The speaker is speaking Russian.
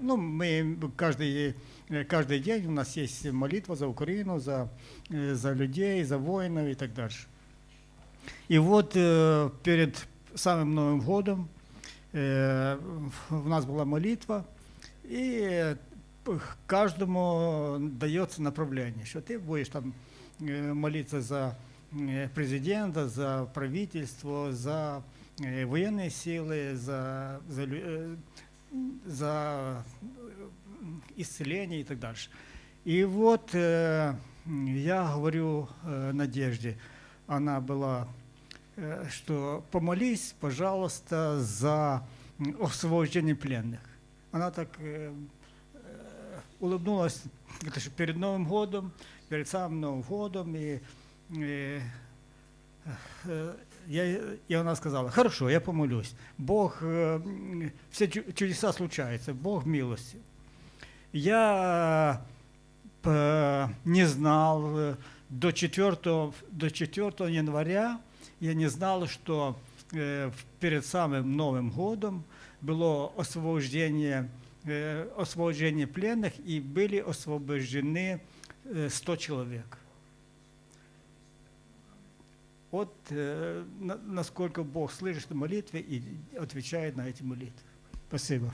Ну, мы каждый, каждый день у нас есть молитва за Украину, за, за людей, за воинов и так дальше. И вот перед самым Новым годом у нас была молитва, и каждому дается направление, что ты будешь там молиться за президента, за правительство, за военные силы, за, за, за э, исцеление и так дальше. И вот э, я говорю э, Надежде, она была, э, что помолись, пожалуйста, за освобождение пленных. Она так э, э, улыбнулась это же перед Новым годом, перед самым Новым годом, и, э, э, я, и она сказала, хорошо, я помолюсь. Бог, э, все чу- чудеса случаются, Бог милости. Я э, не знал э, до 4, до 4 января, я не знал, что э, перед самым Новым годом было освобождение, э, освобождение пленных и были освобождены э, 100 человек. Вот э, на- насколько Бог слышит молитвы и отвечает на эти молитвы. Спасибо.